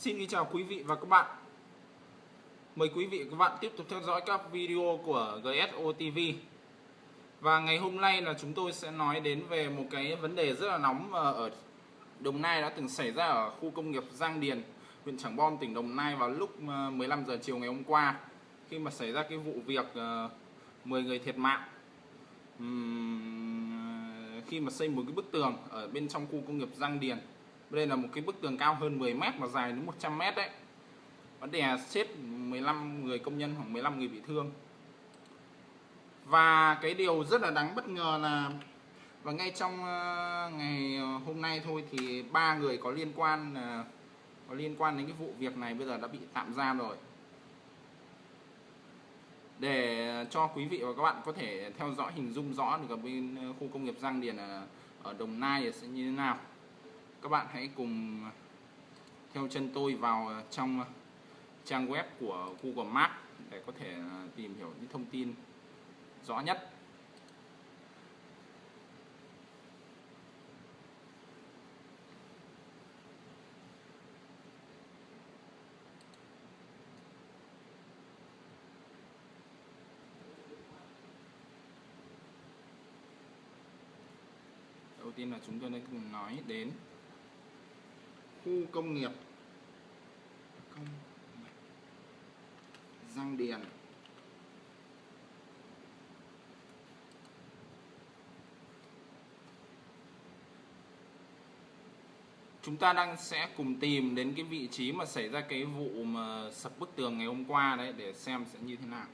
Xin chào quý vị và các bạn. Mời quý vị và các bạn tiếp tục theo dõi các video của GSO TV Và ngày hôm nay là chúng tôi sẽ nói đến về một cái vấn đề rất là nóng ở Đồng Nai đã từng xảy ra ở khu công nghiệp Giang Điền, huyện Trảng Bom, tỉnh Đồng Nai vào lúc ờ, 15 giờ chiều ngày hôm qua, khi mà xảy ra cái vụ việc ờ, 10 người thiệt mạng. Ờ, khi mà xây một cái bức tường ở bên trong khu công nghiệp Giang Điền đây là một cái bức tường cao hơn 10 mét và dài đến 100 mét đấy. Vấn đề chết 15 người công nhân khoảng 15 người bị thương. Và cái điều rất là đáng bất ngờ là, và ngay trong ờ, ngày hôm nay thôi thì ba người có liên quan ờ, có liên quan đến cái vụ việc này bây giờ đã bị tạm giam rồi. Để cho quý vị và các bạn có thể theo dõi hình dung rõ được ở bên ờ, khu công nghiệp Giang Điền ở Đồng Nai sẽ như thế nào các bạn hãy cùng theo chân tôi vào trong trang web của Google Maps để có thể à, tìm hiểu những thông tin rõ nhất. Đầu tiên là chúng tôi đã cùng nói đến khu công nghiệp. Công nghiệp. Giang Điền. Chúng ta đang sẽ cùng tìm đến cái vị trí mà xảy ra cái vụ mà sập bức tường ngày hôm qua đấy để xem sẽ như thế nào.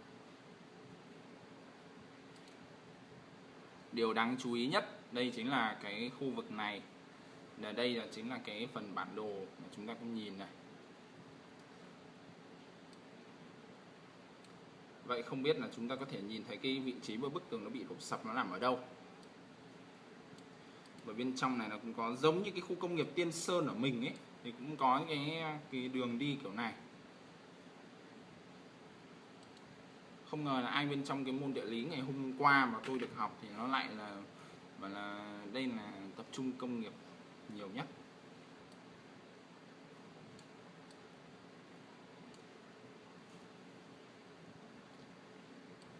Điều đáng chú ý nhất, đây chính là cái khu vực này là đây là chính là cái phần bản đồ mà chúng ta cũng nhìn này. Vậy không biết là chúng ta có thể nhìn thấy cái vị trí của bức tường nó bị đổ sập nó nằm ở đâu. Và bên trong này nó cũng có giống như cái khu công nghiệp Tiên Sơn ở mình ấy, thì cũng có cái cái đường đi kiểu này. Không ngờ là ai bên trong cái môn địa lý ngày hôm qua mà tôi được học thì nó lại là và là đây là tập trung công nghiệp nhiều nhất.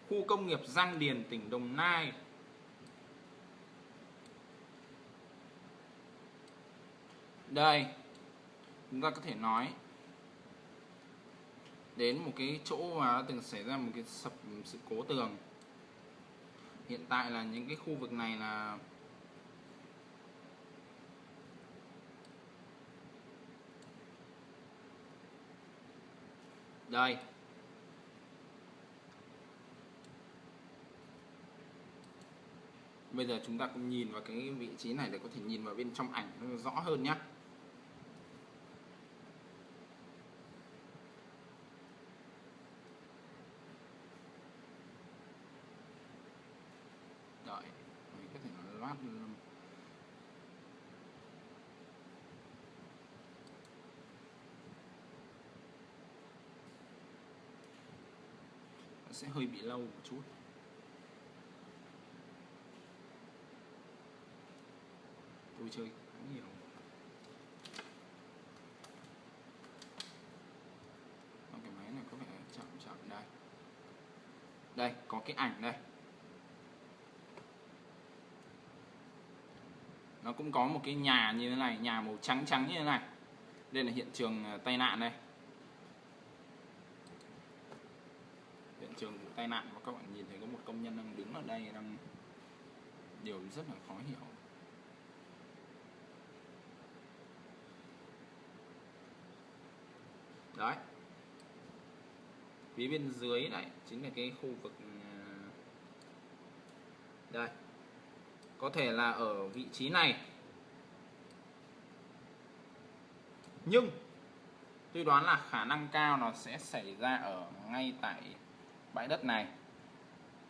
Khu công nghiệp Giang Điền, tỉnh Đồng Nai. Đây, chúng ta có thể nói đến một cái chỗ mà từng xảy ra một cái sập sự cố tường. Hiện tại là những cái khu vực này là đây. Bây giờ chúng ta cùng nhìn vào cái vị trí này để có thể nhìn vào bên trong ảnh rõ hơn nhé. Đợi, mình có thể loát sẽ hơi bị lâu một chút. Tôi chơi khá nhiều. Cái máy này có vẻ chậm chậm đây. Đây, có cái ảnh đây. Nó cũng có một cái nhà như thế này, nhà màu trắng trắng như thế này. Đây là hiện trường ờ, tai nạn đây. Trường vụ tai nạn và các bạn nhìn thấy có một công nhân đang đứng ở đây đang điều rất là khó hiểu. Đấy. Phía bên dưới này chính là cái khu vực à, đây. Có thể là ở vị trí này. Nhưng, tôi đoán là khả năng cao nó sẽ xảy ra ở ngay tại bãi đất này.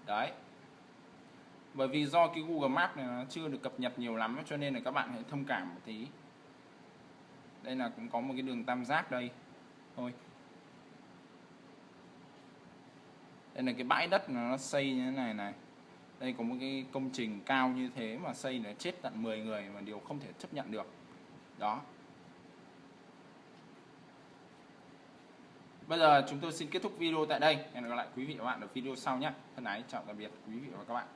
Đấy. Bởi vì do cái Google Maps này nó chưa được cập nhật nhiều lắm, cho nên là các bạn hãy thông cảm một tí. Đây là cũng có một cái đường tam giác đây. Thôi. Đây là cái bãi đất nó xây như thế này này. Đây có một cái công trình cao như thế mà xây là chết tận 10 người mà điều không thể chấp nhận được. Đó. Bây giờ chúng tôi xin kết thúc video tại đây. Hẹn gặp lại quý vị và các bạn ở video sau nhé. Thân ái, chào tạm biệt quý vị và các bạn.